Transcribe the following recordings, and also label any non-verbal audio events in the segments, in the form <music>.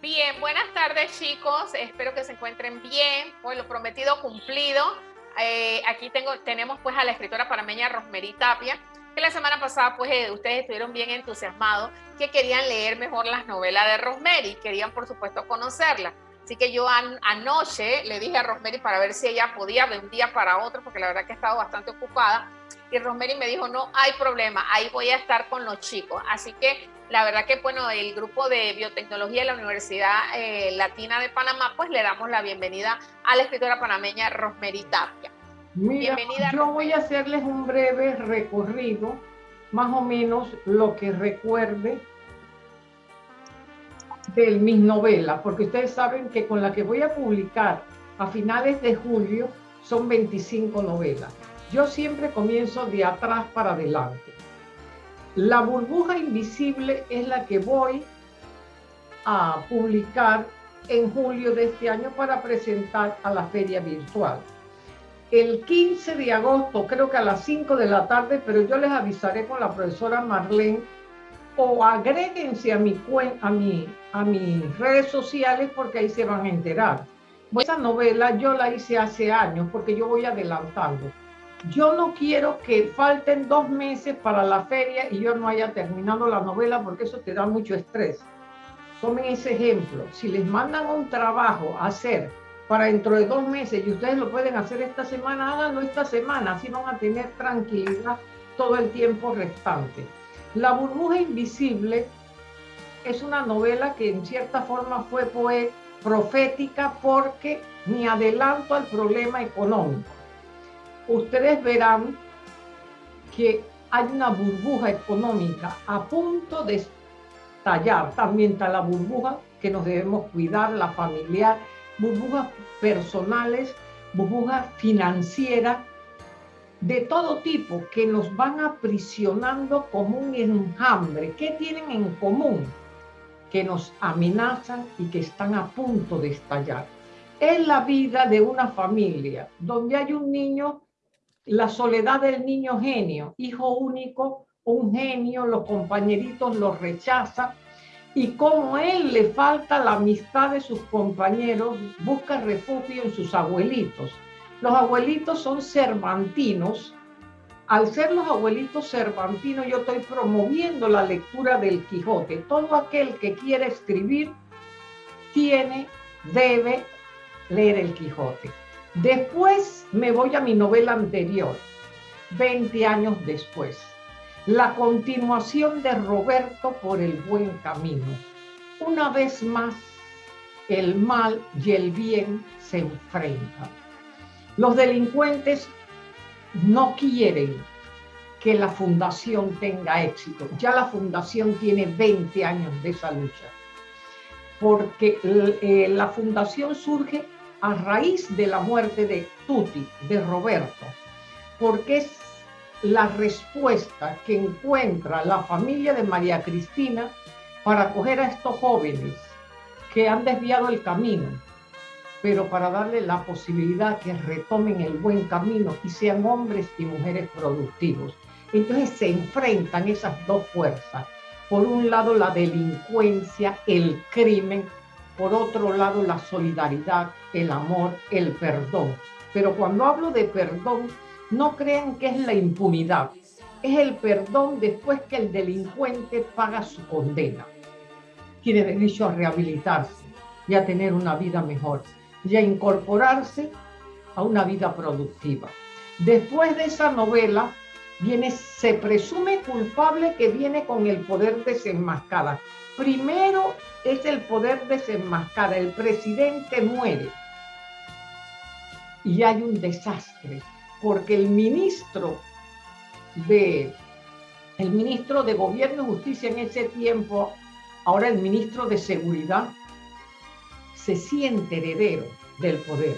Bien, buenas tardes chicos, espero que se encuentren bien, pues lo prometido cumplido. Eh, aquí tengo, tenemos pues a la escritora panameña Rosmery Tapia, que la semana pasada pues eh, ustedes estuvieron bien entusiasmados, que querían leer mejor las novelas de Rosemary, querían por supuesto conocerla. Así que yo anoche le dije a Rosemary para ver si ella podía de un día para otro, porque la verdad que he estado bastante ocupada. Y Rosemary me dijo, no hay problema, ahí voy a estar con los chicos. Así que la verdad que, bueno, el grupo de biotecnología de la Universidad eh, Latina de Panamá, pues le damos la bienvenida a la escritora panameña Rosemary Tapia. bienvenida. Yo voy a hacerles un breve recorrido, más o menos lo que recuerde de mis novelas, porque ustedes saben que con la que voy a publicar a finales de julio son 25 novelas. Yo siempre comienzo de atrás para adelante. La burbuja invisible es la que voy a publicar en julio de este año para presentar a la feria virtual. El 15 de agosto, creo que a las 5 de la tarde, pero yo les avisaré con la profesora Marlene o agréguense a mi, a, mi, a mis redes sociales porque ahí se van a enterar. Esa novela yo la hice hace años porque yo voy adelantando. Yo no quiero que falten dos meses para la feria y yo no haya terminado la novela porque eso te da mucho estrés. Tomen ese ejemplo. Si les mandan un trabajo a hacer para dentro de dos meses y ustedes lo pueden hacer esta semana, háganlo esta semana. Así van a tener tranquilidad todo el tiempo restante. La burbuja invisible es una novela que en cierta forma fue profética porque me adelanto al problema económico. Ustedes verán que hay una burbuja económica a punto de estallar. También está la burbuja que nos debemos cuidar, la familiar, burbujas personales, burbujas financieras de todo tipo que nos van aprisionando como un enjambre. ¿Qué tienen en común? Que nos amenazan y que están a punto de estallar. Es la vida de una familia donde hay un niño, la soledad del niño genio, hijo único, un genio, los compañeritos lo rechazan y como él le falta la amistad de sus compañeros, busca refugio en sus abuelitos los abuelitos son cervantinos. Al ser los abuelitos cervantinos, yo estoy promoviendo la lectura del Quijote. Todo aquel que quiere escribir tiene, debe leer el Quijote. Después me voy a mi novela anterior, 20 años después. La continuación de Roberto por el buen camino. Una vez más, el mal y el bien se enfrentan. Los delincuentes no quieren que la fundación tenga éxito. Ya la fundación tiene 20 años de esa lucha, porque eh, la fundación surge a raíz de la muerte de Tuti, de Roberto, porque es la respuesta que encuentra la familia de María Cristina para acoger a estos jóvenes que han desviado el camino pero para darle la posibilidad que retomen el buen camino y sean hombres y mujeres productivos. Entonces se enfrentan esas dos fuerzas. Por un lado la delincuencia, el crimen, por otro lado la solidaridad, el amor, el perdón. Pero cuando hablo de perdón, no crean que es la impunidad. Es el perdón después que el delincuente paga su condena. Tiene derecho a rehabilitarse y a tener una vida mejor y a incorporarse a una vida productiva. Después de esa novela viene Se presume culpable que viene con el poder desenmascara. Primero es el poder desenmascara, el presidente muere y hay un desastre porque el ministro de el ministro de Gobierno y Justicia en ese tiempo, ahora el ministro de Seguridad, se siente heredero del poder.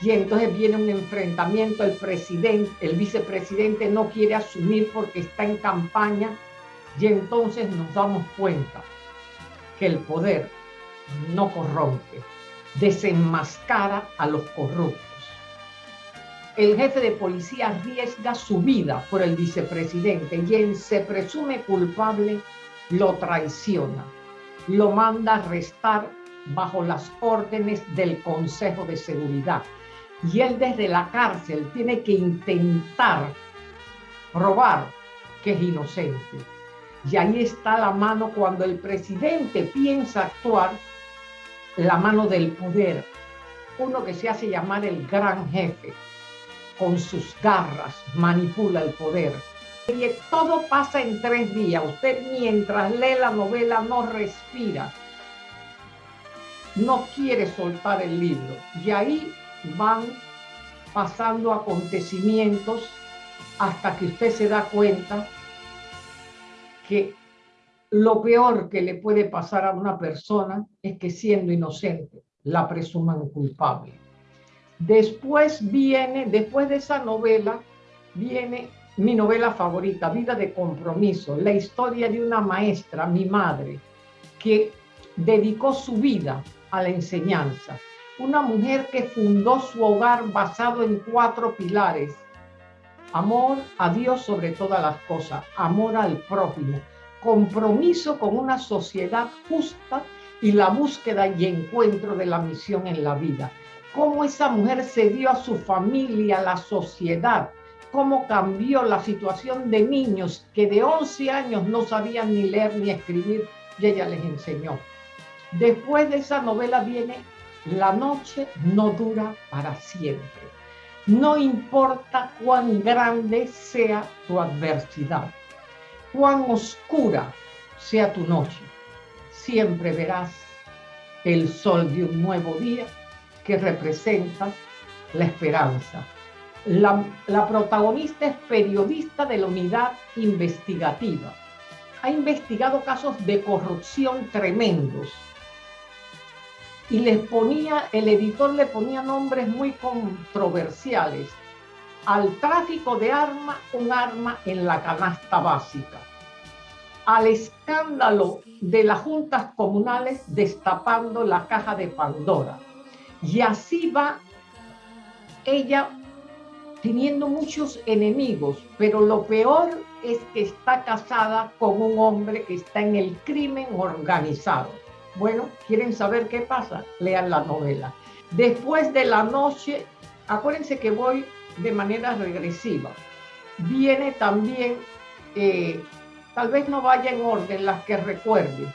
Y entonces viene un enfrentamiento, el presidente, el vicepresidente no quiere asumir porque está en campaña y entonces nos damos cuenta que el poder no corrompe, desenmascara a los corruptos. El jefe de policía arriesga su vida por el vicepresidente y él se presume culpable lo traiciona lo manda a arrestar bajo las órdenes del Consejo de Seguridad. Y él desde la cárcel tiene que intentar probar que es inocente. Y ahí está la mano cuando el presidente piensa actuar, la mano del poder. Uno que se hace llamar el gran jefe, con sus garras manipula el poder. Y todo pasa en tres días. Usted mientras lee la novela no respira, no quiere soltar el libro. Y ahí van pasando acontecimientos hasta que usted se da cuenta que lo peor que le puede pasar a una persona es que siendo inocente la presuman culpable. Después viene, después de esa novela, viene mi novela favorita, Vida de Compromiso, la historia de una maestra, mi madre, que dedicó su vida a la enseñanza. Una mujer que fundó su hogar basado en cuatro pilares. Amor a Dios sobre todas las cosas, amor al prójimo, compromiso con una sociedad justa y la búsqueda y encuentro de la misión en la vida cómo esa mujer se dio a su familia, a la sociedad, cómo cambió la situación de niños que de 11 años no sabían ni leer ni escribir y ella les enseñó. Después de esa novela viene La noche no dura para siempre. No importa cuán grande sea tu adversidad, cuán oscura sea tu noche, siempre verás el sol de un nuevo día que representa la esperanza. La, protagonista es periodista de la unidad investigativa. Ha investigado casos de corrupción tremendos. Y les ponía, el editor le ponía nombres muy controversiales. Al tráfico de armas, un arma en la canasta básica. Al escándalo de las juntas comunales destapando la caja de Pandora y así va ella teniendo muchos enemigos, pero lo peor es que está casada con un hombre que está en el crimen organizado. Bueno, ¿quieren saber qué pasa? Lean la novela. Después de la noche, acuérdense que voy de manera regresiva. Viene también, eh, tal vez no vaya en orden las que recuerden,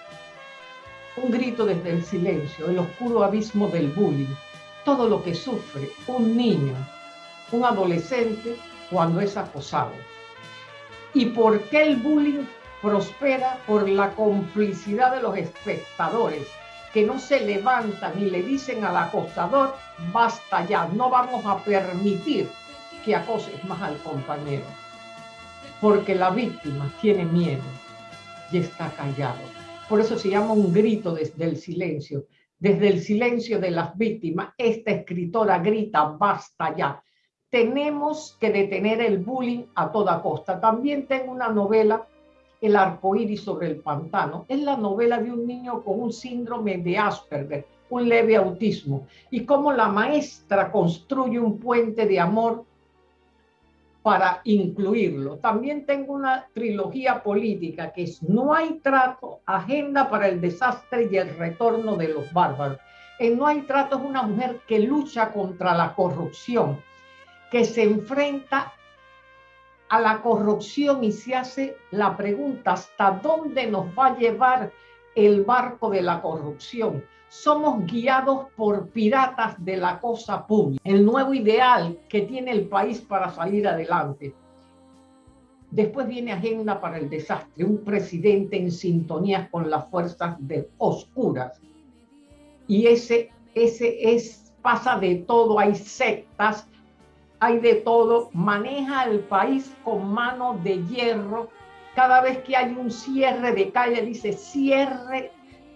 un grito desde el silencio, el oscuro abismo del bullying, todo lo que sufre un niño, un adolescente cuando es acosado. ¿Y por qué el bullying prospera? Por la complicidad de los espectadores que no se levantan y le dicen al acosador, basta ya, no vamos a permitir que acoses más al compañero. Porque la víctima tiene miedo y está callado. Por eso se llama un grito desde el silencio. Desde el silencio de las víctimas, esta escritora grita, basta ya. Tenemos que detener el bullying a toda costa. También tengo una novela, El arcoíris sobre el pantano. Es la novela de un niño con un síndrome de Asperger, un leve autismo, y cómo la maestra construye un puente de amor para incluirlo. También tengo una trilogía política que es No hay trato, Agenda para el desastre y el retorno de los bárbaros. En No hay trato es una mujer que lucha contra la corrupción, que se enfrenta a la corrupción y se hace la pregunta hasta dónde nos va a llevar el barco de la corrupción somos guiados por piratas de la cosa pública, el nuevo ideal que tiene el país para salir adelante. Después viene Agenda para el Desastre, un presidente en sintonía con las fuerzas de oscuras. Y ese, ese es, pasa de todo, hay sectas, hay de todo, maneja el país con mano de hierro. Cada vez que hay un cierre de calle, dice cierre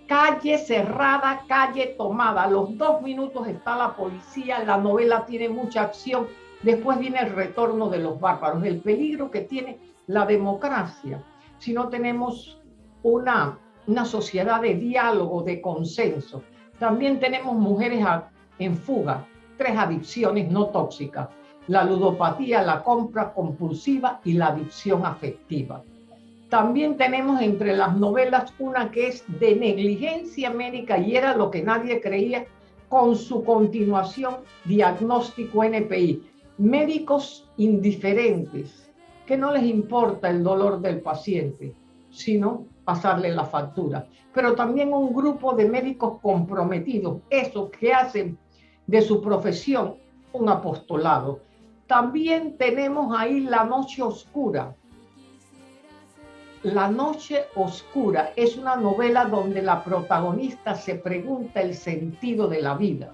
calle cerrada, calle tomada. A los dos minutos está la policía, la novela tiene mucha acción. Después viene el retorno de los bárbaros, el peligro que tiene la democracia si no tenemos una, una sociedad de diálogo, de consenso. También tenemos mujeres en fuga, tres adicciones no tóxicas, la ludopatía, la compra compulsiva y la adicción afectiva. También tenemos entre las novelas una que es de negligencia médica y era lo que nadie creía, con su continuación, diagnóstico NPI. Médicos indiferentes, que no les importa el dolor del paciente, sino pasarle la factura. Pero también un grupo de médicos comprometidos, esos que hacen de su profesión un apostolado. También tenemos ahí La Noche Oscura, la Noche Oscura es una novela donde la protagonista se pregunta el sentido de la vida.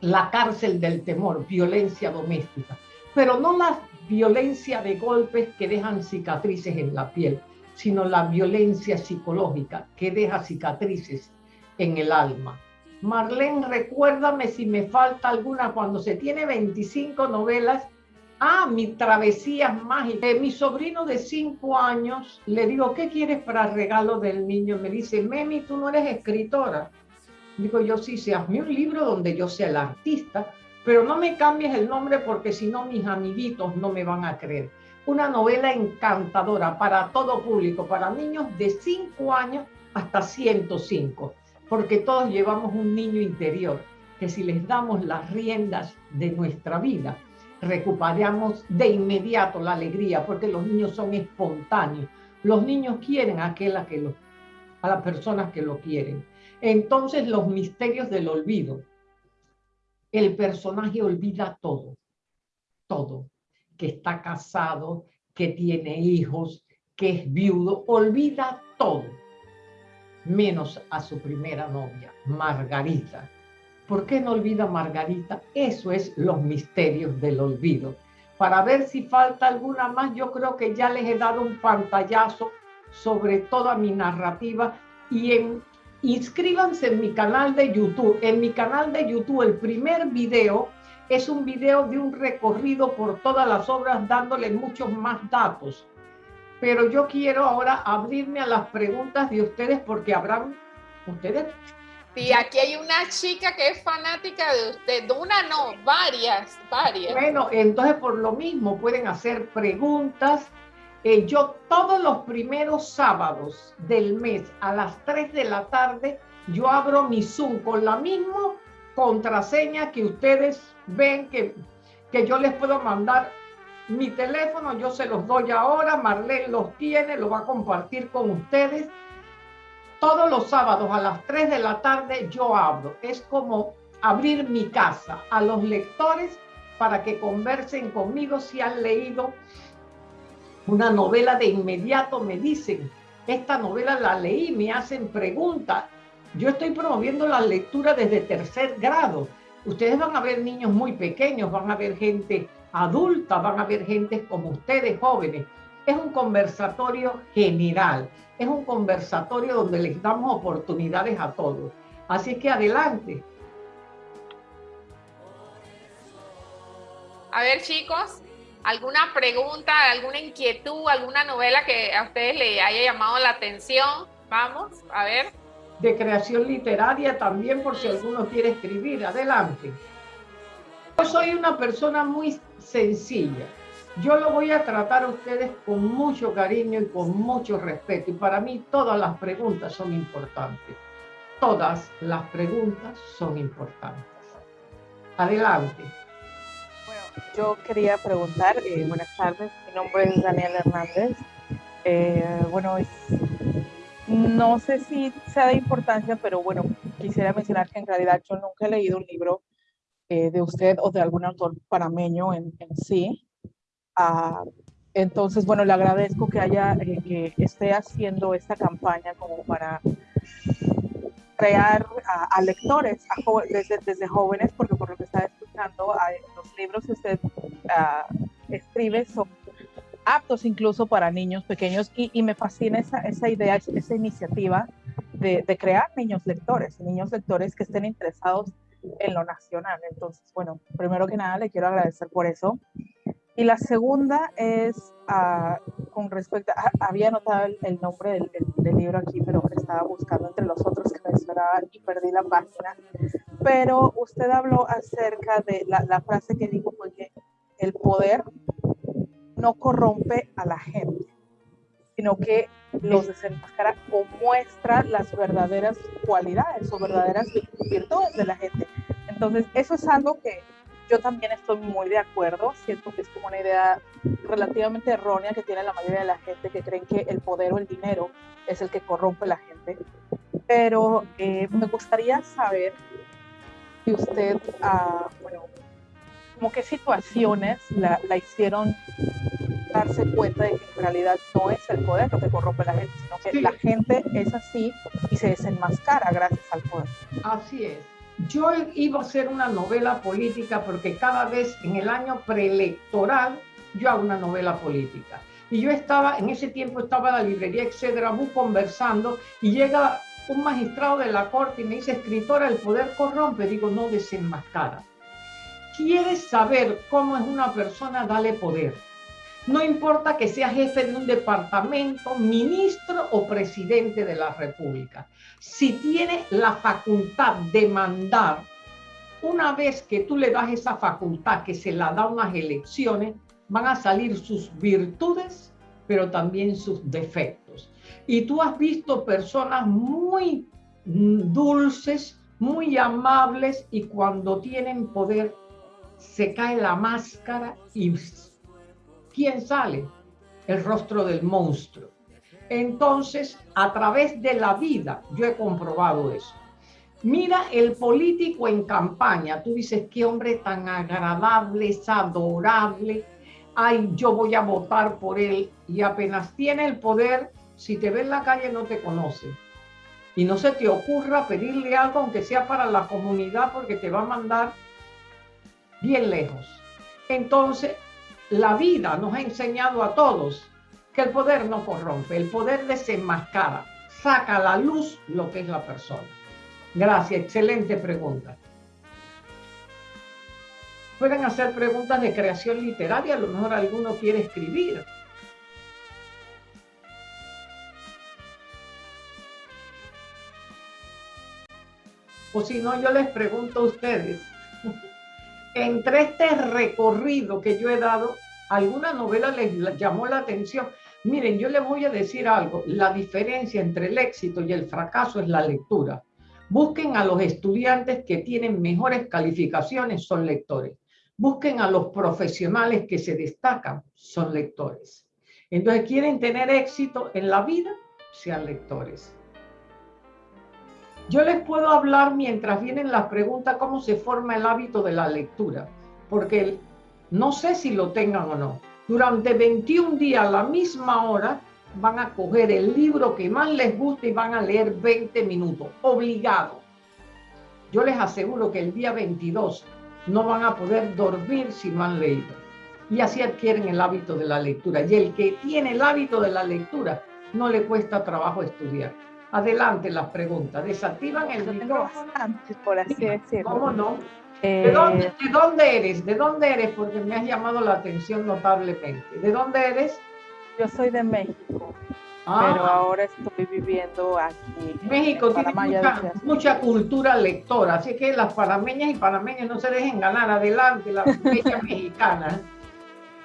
La cárcel del temor, violencia doméstica. Pero no la violencia de golpes que dejan cicatrices en la piel, sino la violencia psicológica que deja cicatrices en el alma. Marlene, recuérdame si me falta alguna. Cuando se tiene 25 novelas, Ah, mi travesía mágica. Eh, mi sobrino de cinco años, le digo, ¿qué quieres para regalo del niño? Me dice, Memi, tú no eres escritora. Digo, yo sí, sé, hazme un libro donde yo sea el artista, pero no me cambies el nombre porque si no mis amiguitos no me van a creer. Una novela encantadora para todo público, para niños de cinco años hasta 105, porque todos llevamos un niño interior que si les damos las riendas de nuestra vida, recuperamos de inmediato la alegría, porque los niños son espontáneos. Los niños quieren a, que a las personas que lo quieren. Entonces, los misterios del olvido. El personaje olvida todo, todo, que está casado, que tiene hijos, que es viudo, olvida todo, menos a su primera novia, Margarita, ¿Por qué no olvida Margarita? Eso es los misterios del olvido. Para ver si falta alguna más, yo creo que ya les he dado un pantallazo sobre toda mi narrativa y en, inscríbanse en mi canal de YouTube. En mi canal de YouTube el primer video es un video de un recorrido por todas las obras dándole muchos más datos. Pero yo quiero ahora abrirme a las preguntas de ustedes porque habrán, ustedes y aquí hay una chica que es fanática de usted, una no, varias, varias. Bueno, entonces por lo mismo pueden hacer preguntas. Eh, yo todos los primeros sábados del mes a las 3 de la tarde, yo abro mi Zoom con la misma contraseña que ustedes ven que, que yo les puedo mandar mi teléfono, yo se los doy ahora, Marlene los tiene, lo va a compartir con ustedes todos los sábados a las 3 de la tarde yo abro. Es como abrir mi casa a los lectores para que conversen conmigo si han leído una novela de inmediato me dicen, esta novela la leí, me hacen preguntas. Yo estoy promoviendo la lectura desde tercer grado. Ustedes van a ver niños muy pequeños, van a ver gente adulta, van a ver gente como ustedes jóvenes. Es un conversatorio general es un conversatorio donde les damos oportunidades a todos. Así que adelante. A ver, chicos, ¿alguna pregunta, alguna inquietud, alguna novela que a ustedes le haya llamado la atención? Vamos, a ver. De creación literaria también, por si alguno quiere escribir. Adelante. Yo soy una persona muy sencilla. Yo lo voy a tratar a ustedes con mucho cariño y con mucho respeto. Y para mí todas las preguntas son importantes. Todas las preguntas son importantes. Adelante. Bueno, yo quería preguntar, eh, buenas tardes, mi nombre es Daniel Hernández. Eh, bueno, no sé si sea de importancia, pero bueno, quisiera mencionar que en realidad yo nunca he leído un libro eh, de usted o de algún autor panameño en, en sí. Ah, entonces, bueno, le agradezco que haya, eh, que esté haciendo esta campaña como para crear a, lectores desde, desde, jóvenes, porque por lo que está escuchando, los libros que usted ah, escribe son aptos incluso para niños pequeños y, me fascina esa, esa, idea, esa iniciativa de, de, crear niños lectores, niños lectores que estén interesados en lo nacional. Entonces, bueno, primero que nada le quiero agradecer por eso. Y la segunda es ah, con respecto, a, había anotado el, nombre del, libro aquí, pero estaba buscando entre los otros que mencionaba y perdí la página. Pero usted habló acerca de la, la frase que dijo fue que el poder no corrompe a la gente. Sino que los desenmascara o muestra las verdaderas cualidades o verdaderas virtudes de la gente. Entonces, eso es algo que yo también estoy muy de acuerdo. Siento que es como una idea relativamente errónea que tiene la mayoría de la gente que creen que el poder o el dinero es el que corrompe a la gente. Pero eh, me gustaría saber si usted, uh, bueno, como qué situaciones la, la, hicieron darse cuenta de que en realidad no es el poder lo que corrompe a la gente, sino que la gente es así y se desenmascara gracias al poder. Así es. Yo iba a hacer una novela política porque cada vez en el año preelectoral yo hago una novela política. Y yo estaba, en ese tiempo estaba en la librería Excedra conversando y llega un magistrado de la corte y me dice, escritora, el poder corrompe. Digo, no desenmascara. ¿Quieres saber cómo es una persona? Dale poder. No importa que sea jefe de un departamento, ministro o presidente de la República. Si tiene la facultad de mandar, una vez que tú le das esa facultad que se la da unas elecciones, van a salir sus virtudes, pero también sus defectos. Y tú has visto personas muy dulces, muy amables y cuando tienen poder se cae la máscara y ¿quién sale? El rostro del monstruo. Entonces, a través de la vida, yo he comprobado eso. Mira el político en campaña, tú dices, qué hombre tan agradable, es adorable, ay, yo voy a votar por él, y apenas tiene el poder, si te ve en la calle no te conoce. Y no se te ocurra pedirle algo, aunque sea para la comunidad, porque te va a mandar bien lejos. Entonces, la vida nos ha enseñado a todos que el poder no corrompe, el poder desenmascara, saca a la luz lo que es la persona. Gracias, excelente pregunta. Pueden hacer preguntas de creación literaria, a lo mejor alguno quiere escribir. O si no, yo les pregunto a ustedes <laughs> entre este recorrido que yo he dado, alguna novela les llamó la atención. Miren, yo les voy a decir algo, la diferencia entre el éxito y el fracaso es la lectura. Busquen a los estudiantes que tienen mejores calificaciones, son lectores. Busquen a los profesionales que se destacan, son lectores. Entonces, ¿quieren tener éxito en la vida? Sean lectores. Yo les puedo hablar mientras vienen las preguntas cómo se forma el hábito de la lectura, porque no sé si lo tengan o no. Durante 21 días a la misma hora van a coger el libro que más les guste y van a leer 20 minutos, obligado. Yo les aseguro que el día 22 no van a poder dormir si no han leído. Y así adquieren el hábito de la lectura. Y el que tiene el hábito de la lectura no le cuesta trabajo estudiar. Adelante las preguntas. Desactivan el micrófono. por así decirlo. ¿Cómo no? Eh, ¿De, dónde, eres? ¿De dónde eres? Porque me has llamado la atención notablemente. ¿De dónde eres? Yo soy de México, ah. pero ahora estoy viviendo aquí. México tiene mucha, cultura lectora, así que las panameñas y panameños no se dejen ganar. Adelante, la bella <laughs> mexicana.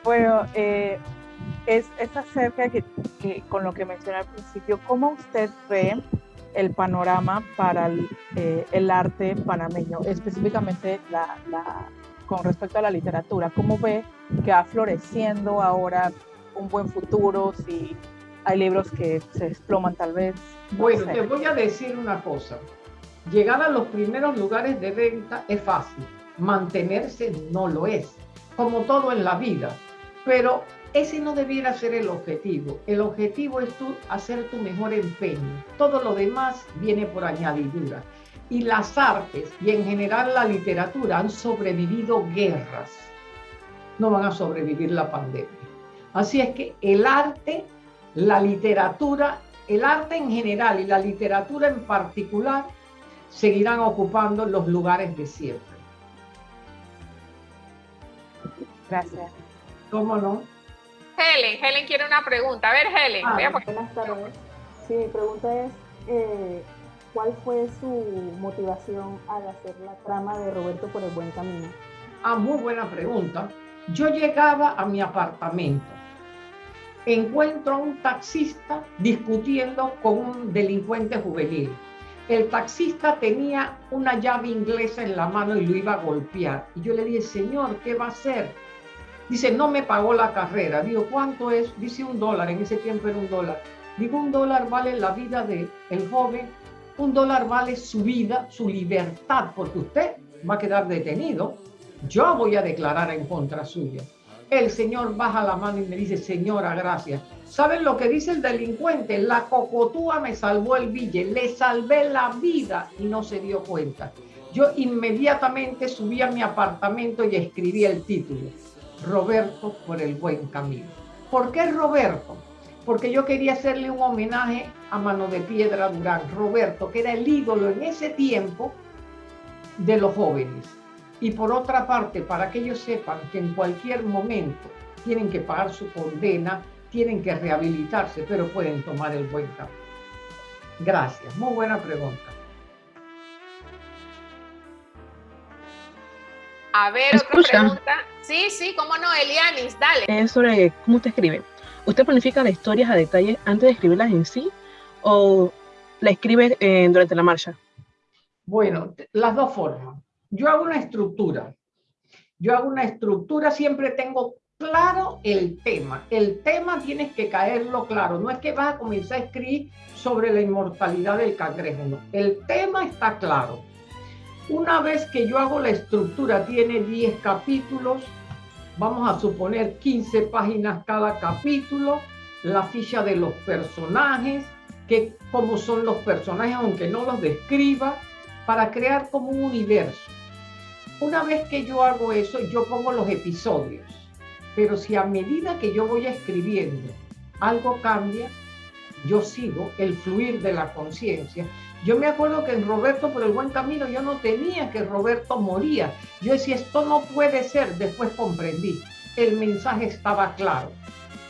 Bueno, eh, es, es acerca que, con lo que mencioné al principio, ¿cómo usted ve el panorama para el, eh, el arte panameño, específicamente la, la, con respecto a la literatura? ¿Cómo ve que va floreciendo ahora un buen futuro? Si hay libros que se desploman tal vez. Bueno, te voy a decir una cosa. Llegar a los primeros lugares de venta es fácil, mantenerse no lo es, como todo en la vida. Pero ese no debiera ser el objetivo. El objetivo es tú hacer tu mejor empeño. Todo lo demás viene por añadidura. Y las artes y en general la literatura han sobrevivido guerras. No van a sobrevivir la pandemia. Así es que el arte, la literatura, el arte en general y la literatura en particular seguirán ocupando los lugares de siempre. Gracias. ¿Cómo no? Helen, Helen quiere una pregunta. A ver, Helen. Ah, buenas tardes. Sí, mi pregunta es, eh, ¿cuál fue su motivación al hacer la trama de Roberto por el buen camino? Ah, muy buena pregunta. Yo llegaba a mi apartamento encuentro a un taxista discutiendo con un delincuente juvenil. El taxista tenía una llave inglesa en la mano y lo iba a golpear. Y yo le dije, señor, ¿qué va a hacer? Dice, no me pagó la carrera. Digo, ¿cuánto es? Dice un dólar, en ese tiempo era un dólar. Digo, un dólar vale la vida del el joven, un dólar vale su vida, su libertad, porque usted va a quedar detenido. Yo voy a declarar en contra suya. El señor baja la mano y me dice, señora, gracias. ¿Saben lo que dice el delincuente? La cocotúa me salvó el bille, le salvé la vida y no se dio cuenta. Yo inmediatamente subí a mi apartamento y escribí el título, Roberto por el buen camino. ¿Por qué Roberto? Porque yo quería hacerle un homenaje a Mano de Piedra Durán, Roberto, que era el ídolo en ese tiempo de los jóvenes. Y por otra parte, para que ellos sepan que en cualquier momento tienen que pagar su condena, tienen que rehabilitarse, pero pueden tomar el buen camino. Gracias, muy buena pregunta. A ver, otra pregunta. Sí, sí, cómo no, Elianis, dale. Es sobre cómo usted escribe. ¿Usted planifica las historias a detalle antes de escribirlas en sí o la escribe eh, durante la marcha? Bueno, las dos formas. Yo hago una estructura. Yo hago una estructura, siempre tengo claro el tema. El tema tienes que caerlo claro. No es que vas a comenzar a escribir sobre la inmortalidad del cangrejo, no. El tema está claro. Una vez que yo hago la estructura, tiene 10 capítulos, vamos a suponer 15 páginas cada capítulo, la ficha de los personajes, que cómo son los personajes, aunque no los describa, para crear como un universo. Una vez que yo hago eso, yo pongo los episodios. Pero si a medida que yo voy escribiendo algo cambia, yo sigo el fluir de la conciencia. Yo me acuerdo que en Roberto por el buen camino yo no tenía que Roberto moría. Yo decía, esto no puede ser. Después comprendí. El mensaje estaba claro.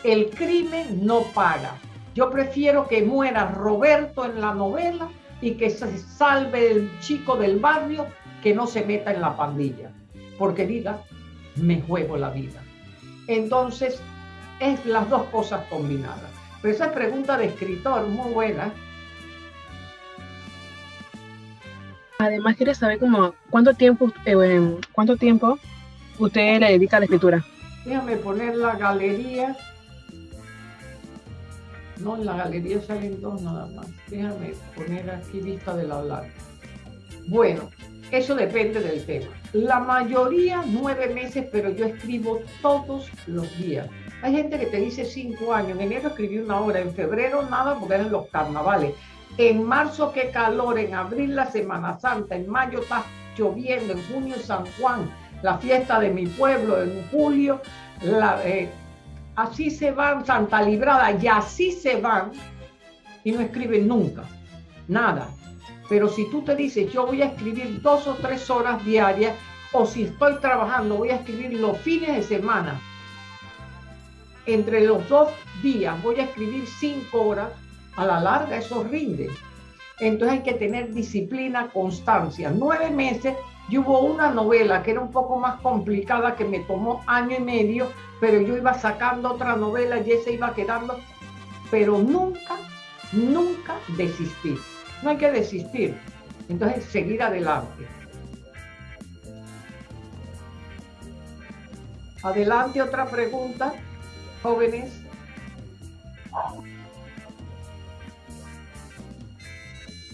El crimen no paga. Yo prefiero que muera Roberto en la novela y que se salve el chico del barrio que no se meta en la pandilla, porque diga, me juego la vida. Entonces, es las dos cosas combinadas. Pero esa pregunta de escritor, muy buena. Además, quiere saber como cuánto tiempo, eh, cuánto tiempo usted le dedica a la escritura. Déjame poner la galería no, en la galería salen dos nada más. Déjame poner aquí vista del hablar. Bueno, eso depende del tema. La mayoría nueve meses, pero yo escribo todos los días. Hay gente que te dice cinco años. En enero escribí una hora, en febrero nada porque eran los carnavales. En marzo qué calor, en abril la Semana Santa, en mayo está lloviendo, en junio San Juan, la fiesta de mi pueblo, en julio la, eh, así se van Santa Librada. Y así se van y no escriben nunca, nada. Pero si tú te dices, yo voy a escribir dos o tres horas diarias, o si estoy trabajando, voy a escribir los fines de semana, entre los dos días voy a escribir cinco horas, a la larga eso rinde. Entonces hay que tener disciplina, constancia. Nueve meses y hubo una novela que era un poco más complicada, que me tomó año y medio, pero yo iba sacando otra novela y esa iba quedando, pero nunca, nunca desistir. No hay que desistir. Entonces, seguir adelante. Adelante, otra pregunta, jóvenes.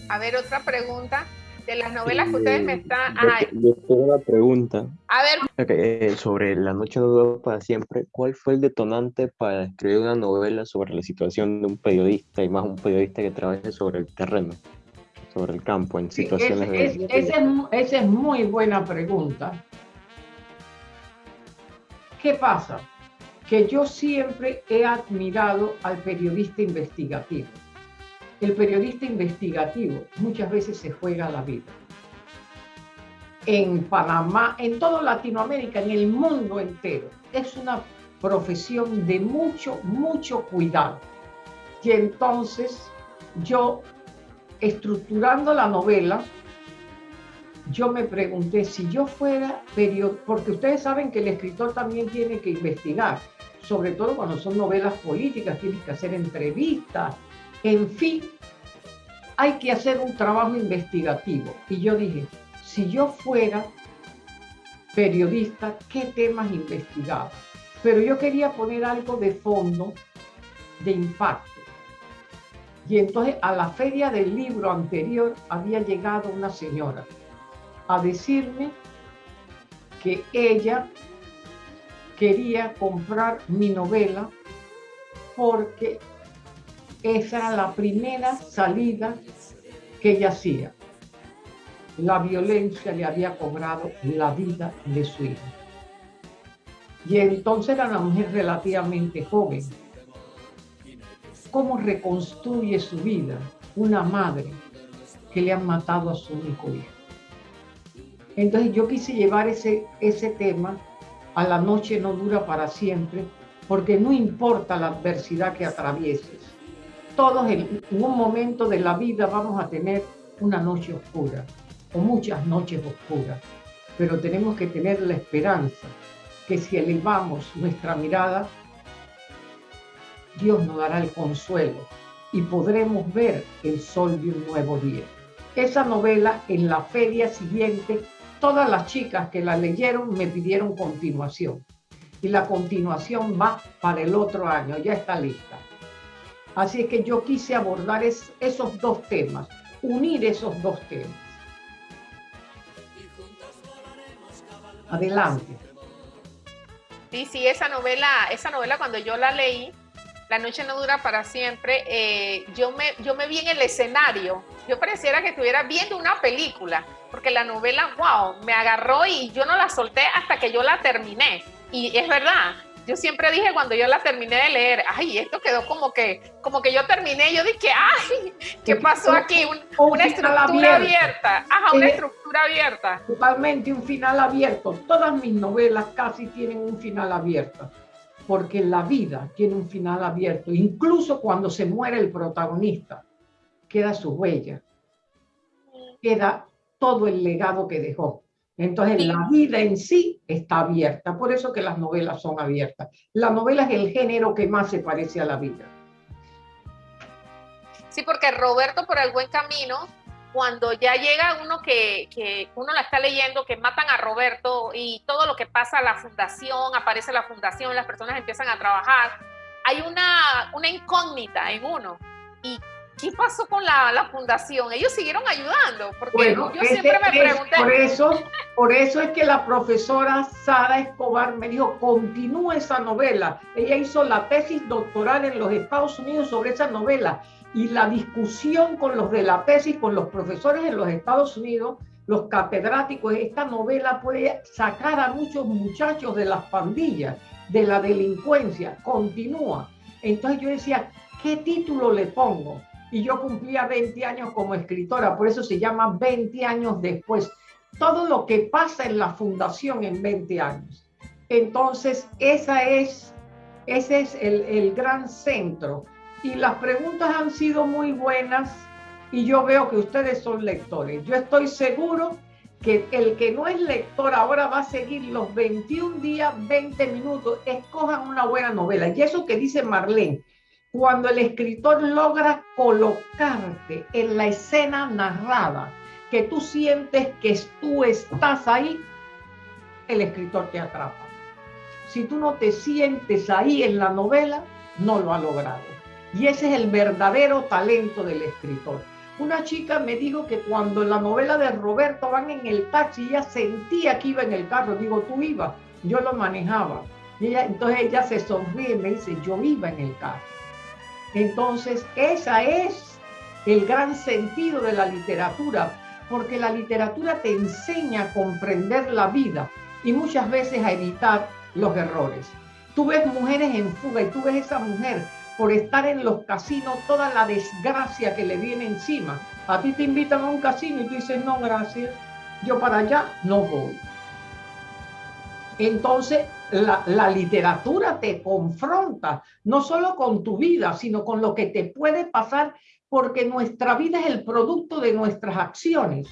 A ver, otra pregunta de las novelas que ustedes me están... Yo, tengo una pregunta. A ver. Eh, sobre La noche no dura para siempre, ¿cuál fue el detonante para escribir una novela sobre la situación de un periodista y más un periodista que trabaje sobre el terreno, sobre el campo, en situaciones de... esa es muy buena pregunta. ¿Qué pasa? Que yo siempre he admirado al periodista investigativo el periodista investigativo muchas veces se juega la vida. En Panamá, en toda Latinoamérica, en el mundo entero, es una profesión de mucho, mucho cuidado. Y entonces yo, estructurando la novela, yo me pregunté si yo fuera periodista, porque ustedes saben que el escritor también tiene que investigar sobre todo cuando son novelas políticas, tienes que hacer entrevistas, en fin, hay que hacer un trabajo investigativo. Y yo dije, si yo fuera periodista, ¿qué temas investigaba? Pero yo quería poner algo de fondo, de impacto. Y entonces a la feria del libro anterior había llegado una señora a decirme que ella quería comprar mi novela porque esa era la primera salida que ella hacía. La violencia le había cobrado la vida de su hijo. Y entonces era una mujer relativamente joven. ¿Cómo reconstruye su vida una madre que le han matado a su único hijo? Entonces yo quise llevar ese, ese tema a la noche no dura para siempre, porque no importa la adversidad que atravieses. Todos en, un momento de la vida vamos a tener una noche oscura o muchas noches oscuras, pero tenemos que tener la esperanza que si elevamos nuestra mirada, Dios nos dará el consuelo y podremos ver el sol de un nuevo día. Esa novela en la feria siguiente todas las chicas que la leyeron me pidieron continuación. Y la continuación va para el otro año, ya está lista. Así que yo quise abordar esos dos temas, unir esos dos temas. Adelante. Sí, sí, esa novela, esa novela cuando yo la leí, La noche no dura para siempre, eh, yo, me, yo me vi en el escenario, yo pareciera que estuviera viendo una película porque la novela, wow, me agarró y yo no la solté hasta que yo la terminé. Y es verdad, yo siempre dije cuando yo la terminé de leer, ay, esto quedó como que, como que yo terminé, yo dije, ay, ¿qué pasó aquí? una estructura abierta. Ajá, una estructura abierta. Totalmente un final abierto. Todas mis novelas casi tienen un final abierto, porque la vida tiene un final abierto. Incluso cuando se muere el protagonista, queda su huella, queda todo el legado que dejó. Entonces la vida en sí está abierta, por eso que las novelas son abiertas. La novela es el género que más se parece a la vida. Sí, porque Roberto por el buen camino, cuando ya llega uno que, que uno la está leyendo, que matan a Roberto y todo lo que pasa a la fundación, aparece la fundación, las personas empiezan a trabajar, hay una, una incógnita en uno. ¿Y ¿qué pasó con la, fundación? Ellos siguieron ayudando, porque yo siempre me pregunté. Por eso, por eso es que la profesora Sara Escobar me dijo, continúa esa novela. Ella hizo la tesis doctoral en los Estados Unidos sobre esa novela y la discusión con los de la tesis, con los profesores en los Estados Unidos, los catedráticos, esta novela puede sacar a muchos muchachos de las pandillas, de la delincuencia, continúa. Entonces yo decía, ¿qué título le pongo? Y yo cumplía 20 años como escritora, por eso se llama 20 años después. Todo lo que pasa en la fundación en 20 años. Entonces, esa es, ese es el, el gran centro. Y las preguntas han sido muy buenas y yo veo que ustedes son lectores. Yo estoy seguro que el que no es lector ahora va a seguir los 21 días, 20 minutos. Escojan una buena novela. Y eso que dice Marlene, cuando el escritor logra colocarte en la escena narrada, que tú sientes que tú estás ahí, el escritor te atrapa. Si tú no te sientes ahí en la novela, no lo ha logrado. Y ese es el verdadero talento del escritor. Una chica me dijo que cuando en la novela de Roberto van en el taxi, ella sentía que iba en el carro. Digo, tú ibas, yo lo manejaba. Y entonces ella se sonríe y me dice, yo iba en el carro. Entonces, esa es el gran sentido de la literatura, porque la literatura te enseña a comprender la vida y muchas veces a evitar los errores. Tú ves mujeres en fuga y tú ves esa mujer por estar en los casinos, toda la desgracia que le viene encima. A ti te invitan a un casino y tú dices, no, gracias, yo para allá no voy. Entonces, la, literatura te confronta, no solo con tu vida, sino con lo que te puede pasar, porque nuestra vida es el producto de nuestras acciones.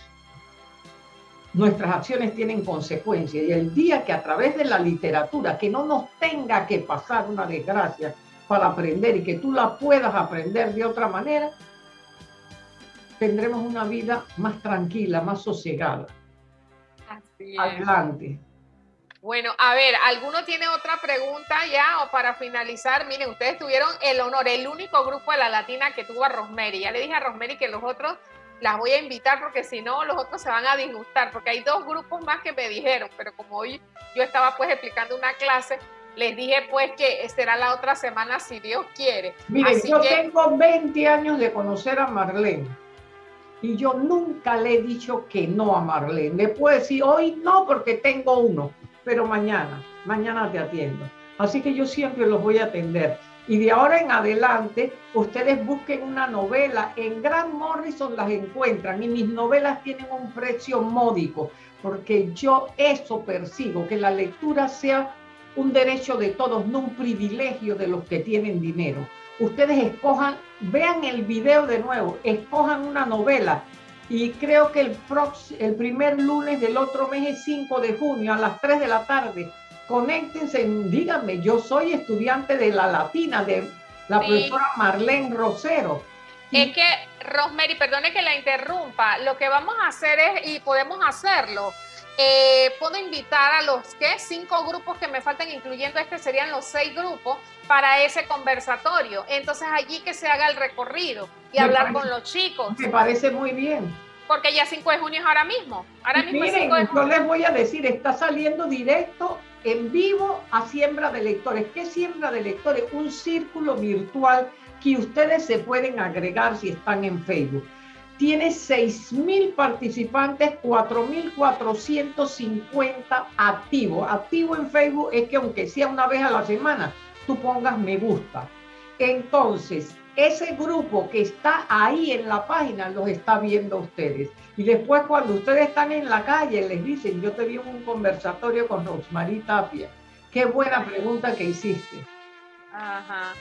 nuestras acciones tienen consecuencias y el día que a través de la literatura, que no nos tenga que pasar una desgracia para aprender y que tú la puedas aprender de otra manera, tendremos una vida más tranquila, más sosegada. Adelante. Bueno, a ver, ¿alguno tiene otra pregunta ya o para finalizar? Miren, ustedes tuvieron el honor, el único grupo de la latina que tuvo a Rosemary. Ya le dije a Rosemary que los otros las voy a invitar porque si no los otros se van a disgustar porque hay dos grupos más que me dijeron, pero como hoy yo estaba pues explicando una clase, les dije pues que será la otra semana si Dios quiere. Miren, yo tengo 20 años de conocer a Marlene y yo nunca le he dicho que no a Marlene. Le puedo decir hoy no porque tengo uno, pero mañana, mañana te atiendo. Así que yo siempre los voy a atender. Y de ahora en adelante, ustedes busquen una novela. En Gran Morrison las encuentran y mis novelas tienen un precio módico, porque yo eso persigo, que la lectura sea un derecho de todos, no un privilegio de los que tienen dinero. Ustedes escojan, vean el video de nuevo, escojan una novela. Y creo que el, el primer lunes del otro mes es 5 de junio a las 3 de la tarde conéctense, díganme, yo soy estudiante de la latina, de la profesora Marlene Rosero. Es que, Rosemary, perdone que la interrumpa, lo que vamos a hacer es, y podemos hacerlo, eh, puedo invitar a los que cinco grupos que me faltan, incluyendo este, serían los seis grupos para ese conversatorio. Entonces allí que se haga el recorrido y hablar con los chicos. Me parece muy bien. Porque ya 5 de junio es ahora mismo. Ahora mismo miren, yo les voy a decir, está saliendo directo en vivo a Siembra de Lectores. ¿Qué Siembra de Lectores? Un círculo virtual que ustedes se pueden agregar si están en Facebook. Tiene 6.000 participantes, 4.450 activos. Activo en Facebook es que aunque sea una vez a la semana, tú pongas me gusta. Entonces, ese grupo que está ahí en la página los está viendo ustedes. Y después cuando ustedes están en la calle les dicen, yo te vi un conversatorio con Rosmarie Tapia. Qué buena pregunta que hiciste. Ajá.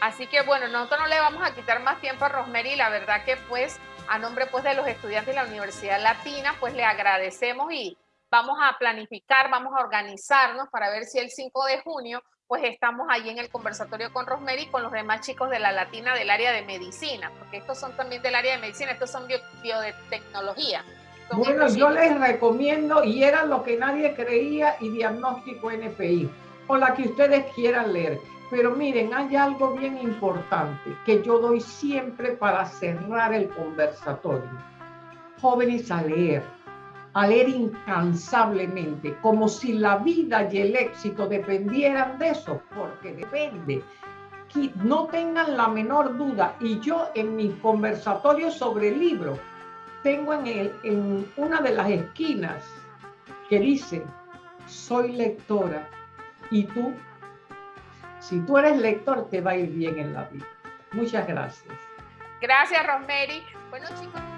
Así que bueno, nosotros no le vamos a quitar más tiempo a Rosemary. La verdad que pues a nombre pues de los estudiantes de la Universidad Latina pues le agradecemos y vamos a planificar, vamos a organizarnos para ver si el 5 de junio pues estamos allí en el conversatorio con Rosemary y con los demás chicos de la Latina del área de medicina, porque estos son también del área de medicina, estos son biotecnología. bueno, yo les recomiendo, y era lo que nadie creía, y diagnóstico NPI, o la que ustedes quieran leer. Pero miren, hay algo bien importante que yo doy siempre para cerrar el conversatorio. Jóvenes a leer a leer incansablemente, como si la vida y el éxito dependieran de eso, porque depende. No tengan la menor duda. Y yo en mi conversatorio sobre el libro, tengo en, el, en una de las esquinas que dice, soy lectora y tú, si tú eres lector, te va a ir bien en la vida. Muchas gracias. Gracias, Rosemary. Bueno, chicos.